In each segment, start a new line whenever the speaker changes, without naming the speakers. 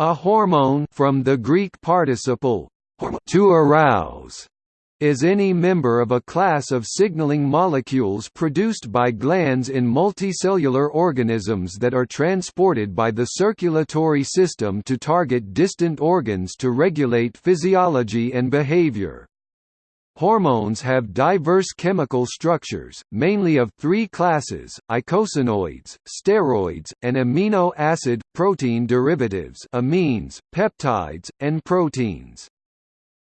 A hormone from the Greek participle to arouse is any member of a class of signaling molecules produced by glands in multicellular organisms that are transported by the circulatory system to target distant organs to regulate physiology and behavior. Hormones have diverse chemical structures, mainly of three classes, eicosanoids, steroids, and amino acid, protein derivatives amines, peptides, and proteins.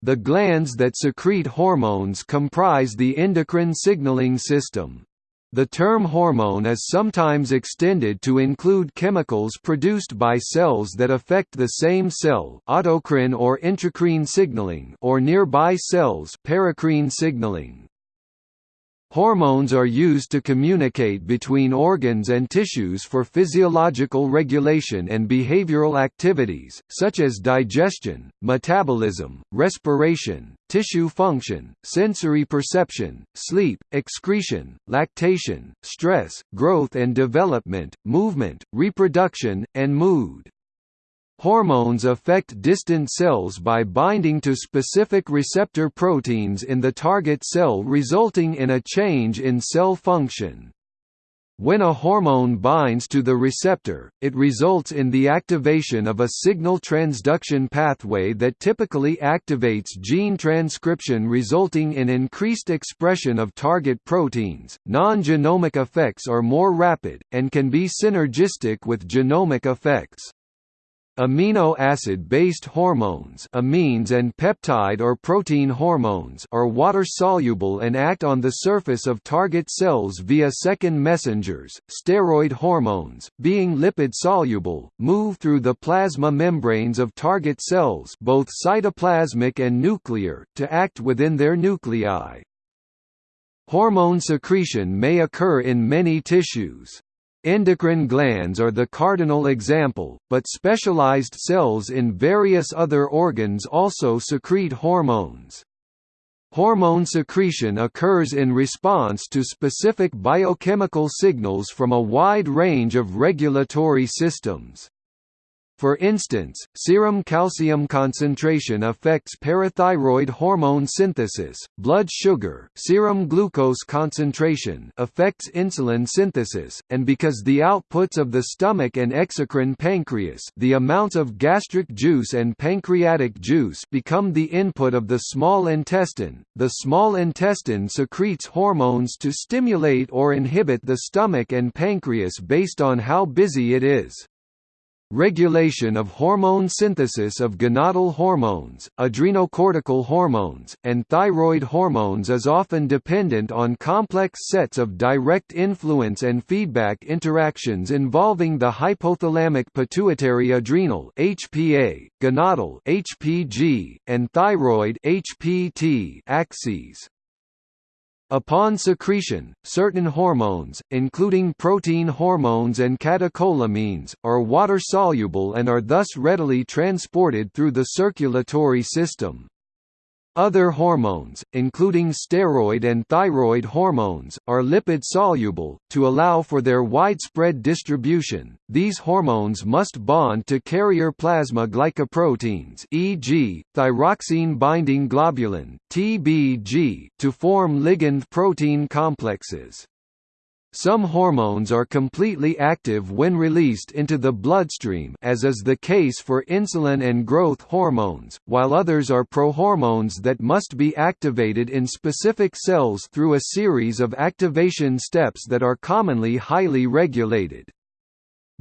The glands that secrete hormones comprise the endocrine signaling system. The term hormone is sometimes extended to include chemicals produced by cells that affect the same cell autocrine or intracrine signaling or nearby cells paracrine signaling. Hormones are used to communicate between organs and tissues for physiological regulation and behavioral activities, such as digestion, metabolism, respiration, tissue function, sensory perception, sleep, excretion, lactation, stress, growth and development, movement, reproduction, and mood. Hormones affect distant cells by binding to specific receptor proteins in the target cell resulting in a change in cell function. When a hormone binds to the receptor, it results in the activation of a signal transduction pathway that typically activates gene transcription resulting in increased expression of target proteins. Non-genomic effects are more rapid, and can be synergistic with genomic effects. Amino acid-based hormones amines and peptide or protein hormones are water-soluble and act on the surface of target cells via second messengers. Steroid hormones, being lipid-soluble, move through the plasma membranes of target cells both cytoplasmic and nuclear to act within their nuclei. Hormone secretion may occur in many tissues. Endocrine glands are the cardinal example, but specialized cells in various other organs also secrete hormones. Hormone secretion occurs in response to specific biochemical signals from a wide range of regulatory systems. For instance, serum calcium concentration affects parathyroid hormone synthesis, blood sugar serum glucose concentration affects insulin synthesis, and because the outputs of the stomach and exocrine pancreas the amounts of gastric juice and pancreatic juice become the input of the small intestine, the small intestine secretes hormones to stimulate or inhibit the stomach and pancreas based on how busy it is. Regulation of hormone synthesis of gonadal hormones, adrenocortical hormones, and thyroid hormones is often dependent on complex sets of direct influence and feedback interactions involving the hypothalamic pituitary adrenal (HPA), gonadal (HPG), and thyroid (HPT) axes. Upon secretion, certain hormones, including protein hormones and catecholamines, are water-soluble and are thus readily transported through the circulatory system. Other hormones, including steroid and thyroid hormones, are lipid soluble. To allow for their widespread distribution, these hormones must bond to carrier plasma glycoproteins, e.g., thyroxine binding globulin (TBG), to form ligand protein complexes. Some hormones are completely active when released into the bloodstream as is the case for insulin and growth hormones, while others are prohormones that must be activated in specific cells through a series of activation steps that are commonly highly regulated.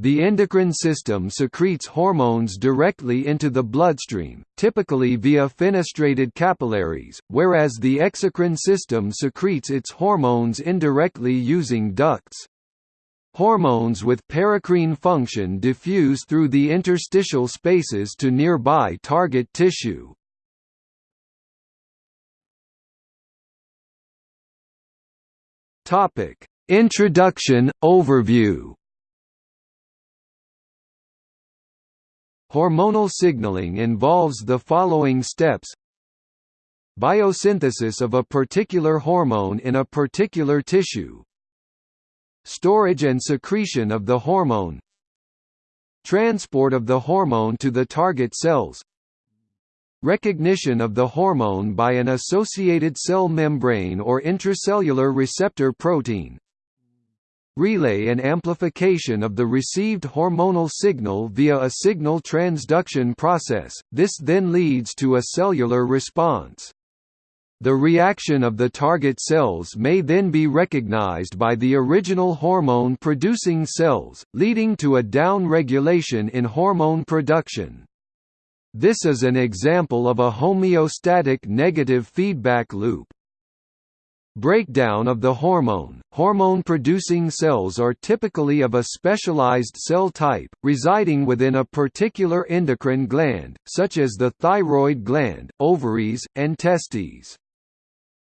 The endocrine system secretes hormones directly into the bloodstream, typically via fenestrated capillaries, whereas the exocrine system secretes its hormones indirectly using ducts. Hormones with paracrine function diffuse through the interstitial spaces to nearby target tissue. Introduction, overview Hormonal signaling involves the following steps. Biosynthesis of a particular hormone in a particular tissue. Storage and secretion of the hormone. Transport of the hormone to the target cells. Recognition of the hormone by an associated cell membrane or intracellular receptor protein relay and amplification of the received hormonal signal via a signal transduction process, this then leads to a cellular response. The reaction of the target cells may then be recognized by the original hormone-producing cells, leading to a down-regulation in hormone production. This is an example of a homeostatic negative feedback loop. Breakdown of the hormone – Hormone-producing cells are typically of a specialized cell type, residing within a particular endocrine gland, such as the thyroid gland, ovaries, and testes.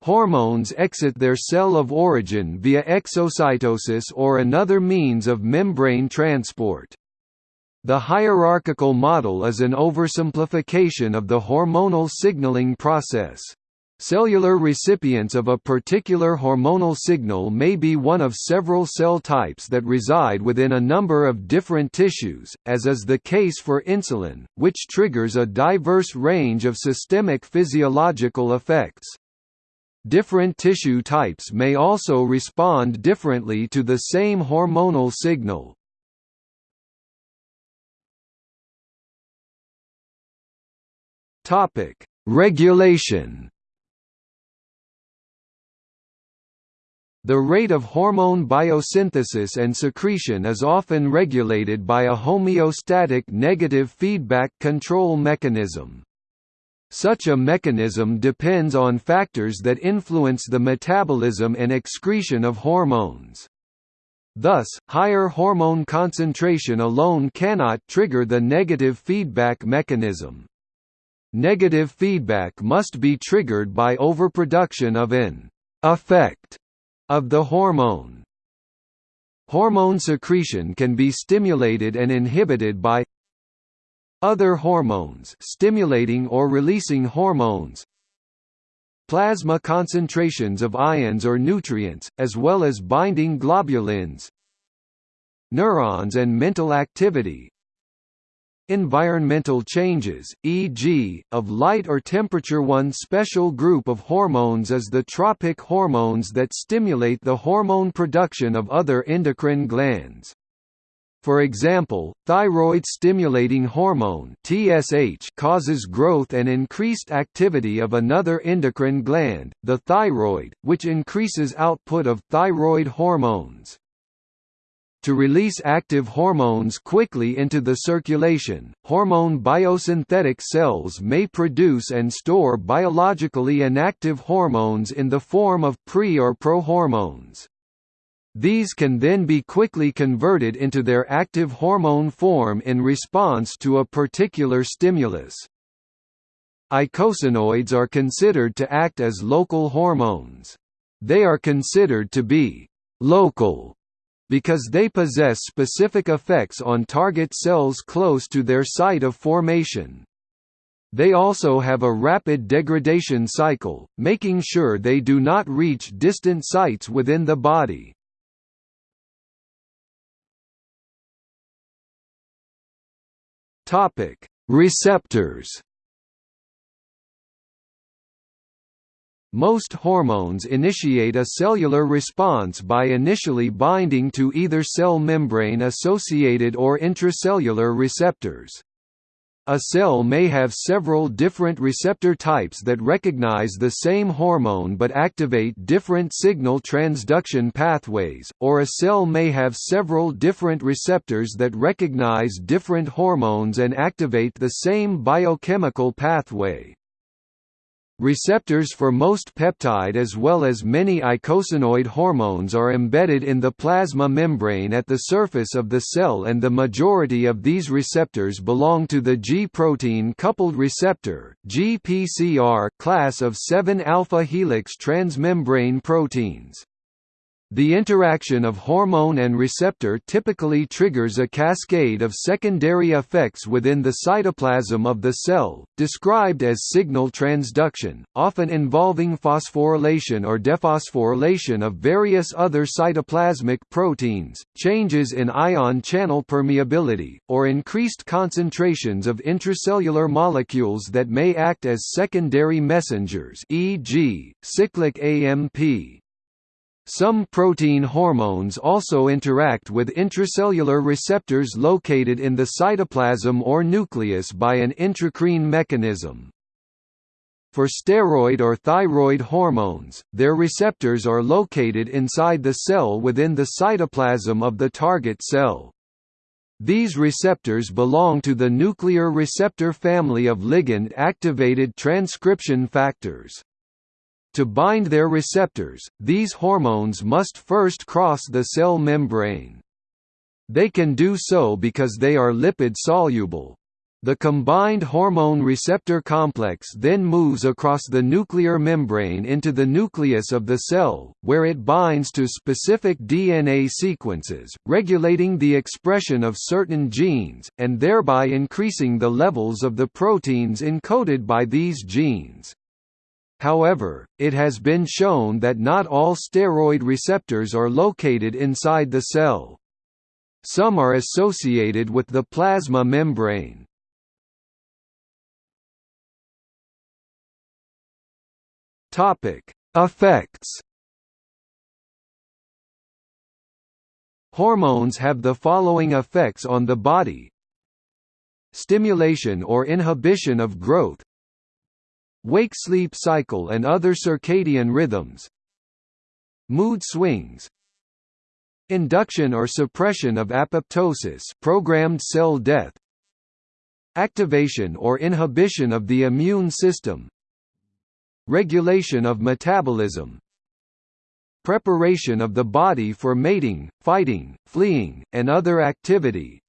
Hormones exit their cell of origin via exocytosis or another means of membrane transport. The hierarchical model is an oversimplification of the hormonal signaling process. Cellular recipients of a particular hormonal signal may be one of several cell types that reside within a number of different tissues, as is the case for insulin, which triggers a diverse range of systemic physiological effects. Different tissue types may also respond differently to the same hormonal signal. Regulation. The rate of hormone biosynthesis and secretion is often regulated by a homeostatic negative feedback control mechanism. Such a mechanism depends on factors that influence the metabolism and excretion of hormones. Thus, higher hormone concentration alone cannot trigger the negative feedback mechanism. Negative feedback must be triggered by overproduction of an effect of the hormone. Hormone secretion can be stimulated and inhibited by other hormones stimulating or releasing hormones Plasma concentrations of ions or nutrients, as well as binding globulins Neurons and mental activity Environmental changes, e.g., of light or temperature One special group of hormones is the tropic hormones that stimulate the hormone production of other endocrine glands. For example, thyroid-stimulating hormone (TSH) causes growth and increased activity of another endocrine gland, the thyroid, which increases output of thyroid hormones. To release active hormones quickly into the circulation, hormone biosynthetic cells may produce and store biologically inactive hormones in the form of pre- or prohormones. These can then be quickly converted into their active hormone form in response to a particular stimulus. Eicosanoids are considered to act as local hormones. They are considered to be «local» because they possess specific effects on target cells close to their site of formation. They also have a rapid degradation cycle, making sure they do not reach distant sites within the body. Receptors. Most hormones initiate a cellular response by initially binding to either cell membrane-associated or intracellular receptors. A cell may have several different receptor types that recognize the same hormone but activate different signal transduction pathways, or a cell may have several different receptors that recognize different hormones and activate the same biochemical pathway. Receptors for most peptide as well as many eicosanoid hormones are embedded in the plasma membrane at the surface of the cell and the majority of these receptors belong to the G-protein coupled receptor GPCR class of 7 alpha helix transmembrane proteins. The interaction of hormone and receptor typically triggers a cascade of secondary effects within the cytoplasm of the cell, described as signal transduction, often involving phosphorylation or dephosphorylation of various other cytoplasmic proteins, changes in ion channel permeability, or increased concentrations of intracellular molecules that may act as secondary messengers e.g., cyclic AMP. Some protein hormones also interact with intracellular receptors located in the cytoplasm or nucleus by an intracrine mechanism. For steroid or thyroid hormones, their receptors are located inside the cell within the cytoplasm of the target cell. These receptors belong to the nuclear receptor family of ligand-activated transcription factors. To bind their receptors, these hormones must first cross the cell membrane. They can do so because they are lipid-soluble. The combined hormone receptor complex then moves across the nuclear membrane into the nucleus of the cell, where it binds to specific DNA sequences, regulating the expression of certain genes, and thereby increasing the levels of the proteins encoded by these genes. However, it has been shown that not all steroid receptors are located inside the cell. Some are associated with the plasma membrane. Topic: Effects. Hormones have the following effects on the body: stimulation or inhibition of growth, wake-sleep cycle and other circadian rhythms mood swings induction or suppression of apoptosis programmed cell death activation or inhibition of the immune system regulation of metabolism preparation of the body for mating, fighting, fleeing, and other activity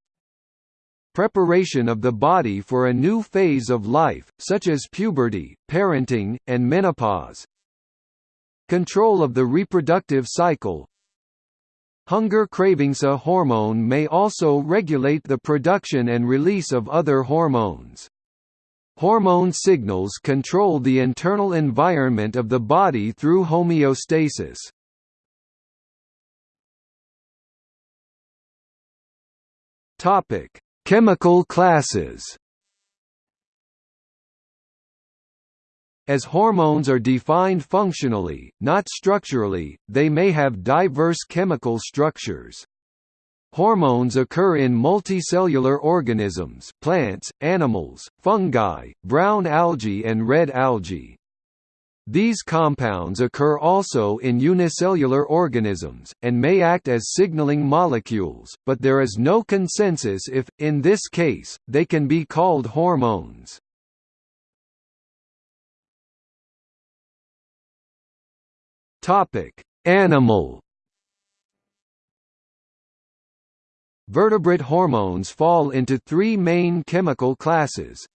preparation of the body for a new phase of life, such as puberty, parenting, and menopause. Control of the reproductive cycle Hunger cravings A hormone may also regulate the production and release of other hormones. Hormone signals control the internal environment of the body through homeostasis. Topic: Chemical classes As hormones are defined functionally, not structurally, they may have diverse chemical structures. Hormones occur in multicellular organisms plants, animals, fungi, brown algae and red algae. These compounds occur also in unicellular organisms, and may act as signaling molecules, but there is no consensus if, in this case, they can be called hormones. Animal Vertebrate hormones fall into three main chemical classes,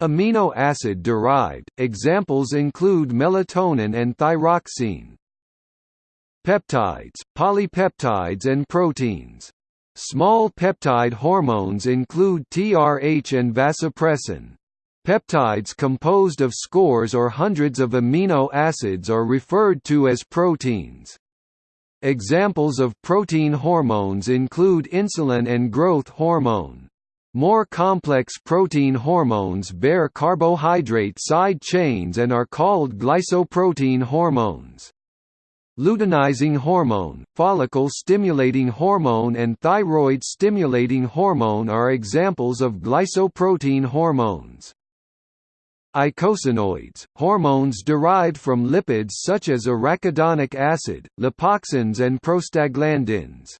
Amino acid derived, examples include melatonin and thyroxine. Peptides, polypeptides and proteins. Small peptide hormones include TRH and vasopressin. Peptides composed of scores or hundreds of amino acids are referred to as proteins. Examples of protein hormones include insulin and growth hormone. More complex protein hormones bear carbohydrate side chains and are called glycoprotein hormones. Luteinizing hormone, follicle-stimulating hormone and thyroid-stimulating hormone are examples of glycoprotein hormones. Eicosanoids, hormones derived from lipids such as arachidonic acid, lipoxins and prostaglandins.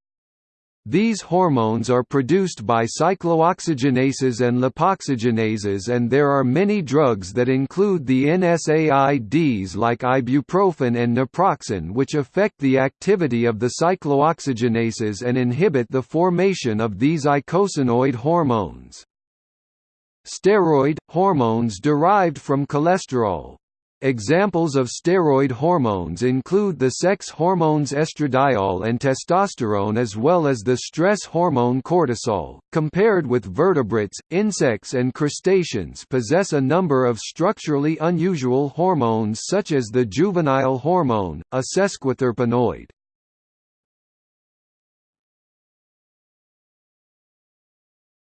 These hormones are produced by cyclooxygenases and lipoxygenases and there are many drugs that include the NSAIDs like ibuprofen and naproxen which affect the activity of the cyclooxygenases and inhibit the formation of these eicosanoid hormones. Steroid – hormones derived from cholesterol Examples of steroid hormones include the sex hormones estradiol and testosterone as well as the stress hormone cortisol. Compared with vertebrates, insects and crustaceans possess a number of structurally unusual hormones such as the juvenile hormone, a sesquiterpenoid.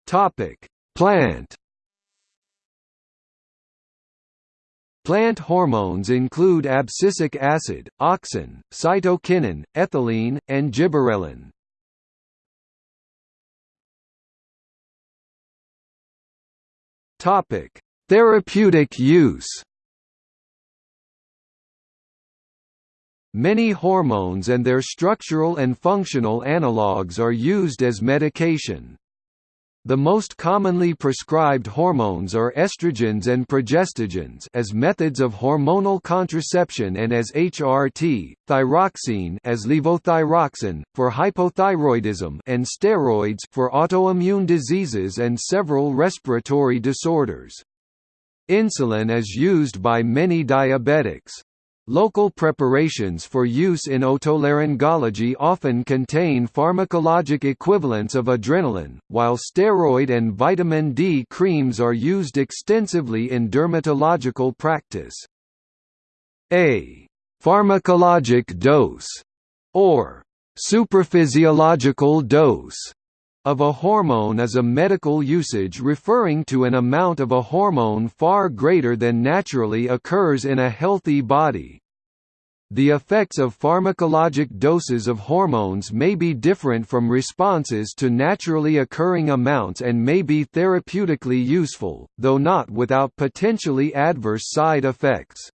Topic: Plant Plant hormones include abscisic acid, auxin, cytokinin, ethylene, and gibberellin. Topic: Therapeutic use. Many hormones and their structural and functional analogues are used as medication. The most commonly prescribed hormones are estrogens and progestogens as methods of hormonal contraception and as HRT, thyroxine as levothyroxine, for hypothyroidism and steroids for autoimmune diseases and several respiratory disorders. Insulin is used by many diabetics. Local preparations for use in otolaryngology often contain pharmacologic equivalents of adrenaline, while steroid and vitamin D creams are used extensively in dermatological practice. A pharmacologic dose or supraphysiological dose of a hormone is a medical usage referring to an amount of a hormone far greater than naturally occurs in a healthy body. The effects of pharmacologic doses of hormones may be different from responses to naturally occurring amounts and may be therapeutically useful, though not without potentially adverse side effects.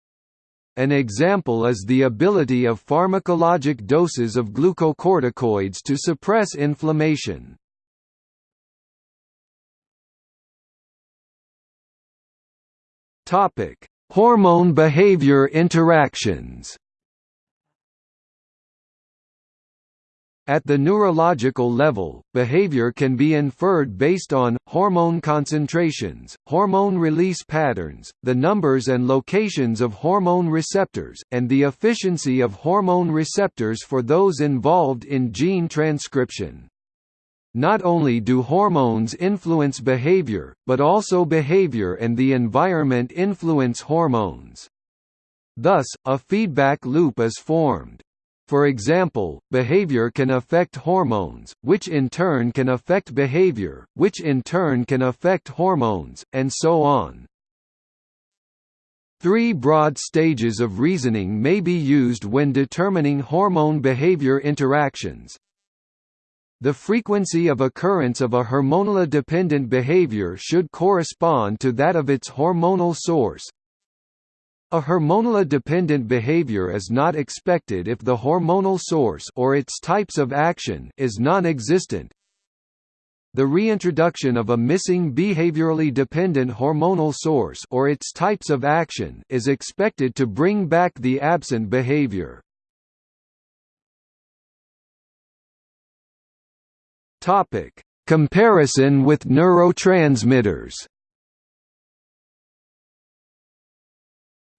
An example is the ability of pharmacologic doses of glucocorticoids to suppress inflammation. Hormone behavior interactions. At the neurological level, behavior can be inferred based on, hormone concentrations, hormone release patterns, the numbers and locations of hormone receptors, and the efficiency of hormone receptors for those involved in gene transcription. Not only do hormones influence behavior, but also behavior and the environment influence hormones. Thus, a feedback loop is formed. For example, behavior can affect hormones, which in turn can affect behavior, which in turn can affect hormones, and so on. Three broad stages of reasoning may be used when determining hormone-behavior interactions, the frequency of occurrence of a hormonally-dependent behavior should correspond to that of its hormonal source. A hormonally-dependent behavior is not expected if the hormonal source or its types of action is non-existent. The reintroduction of a missing behaviorally dependent hormonal source or its types of action is expected to bring back the absent behavior. Topic: Comparison with neurotransmitters.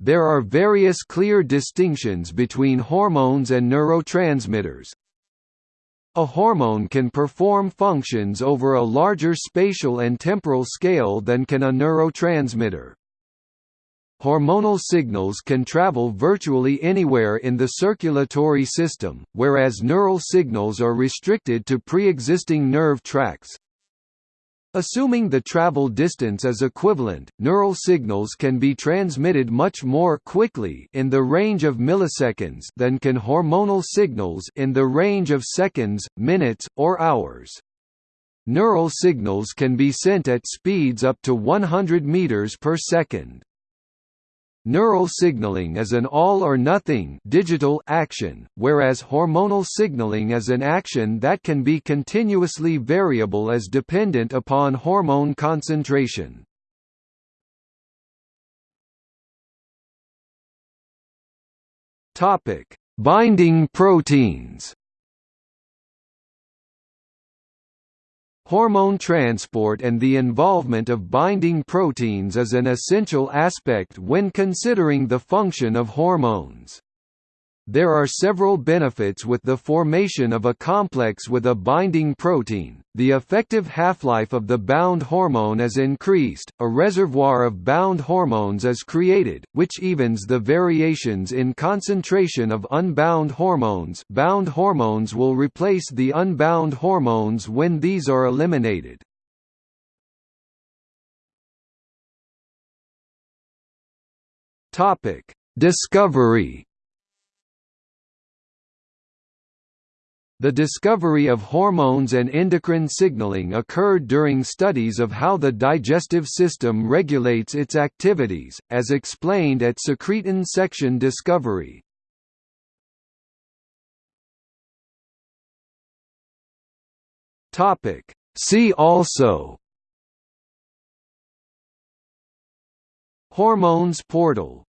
There are various clear distinctions between hormones and neurotransmitters. A hormone can perform functions over a larger spatial and temporal scale than can a neurotransmitter. Hormonal signals can travel virtually anywhere in the circulatory system, whereas neural signals are restricted to pre-existing nerve tracts. Assuming the travel distance is equivalent, neural signals can be transmitted much more quickly in the range of milliseconds than can hormonal signals in the range of seconds, minutes, or hours. Neural signals can be sent at speeds up to 100 meters per second. Neural signaling is an all-or-nothing digital action, whereas hormonal signaling is an action that can be continuously variable as dependent upon hormone concentration. Binding proteins Hormone transport and the involvement of binding proteins is an essential aspect when considering the function of hormones. There are several benefits with the formation of a complex with a binding protein. The effective half-life of the bound hormone is increased, a reservoir of bound hormones is created, which evens the variations in concentration of unbound hormones. Bound hormones will replace the unbound hormones when these are eliminated. Topic: Discovery The discovery of hormones and endocrine signaling occurred during studies of how the digestive system regulates its activities, as explained at secretin section discovery. See also Hormones portal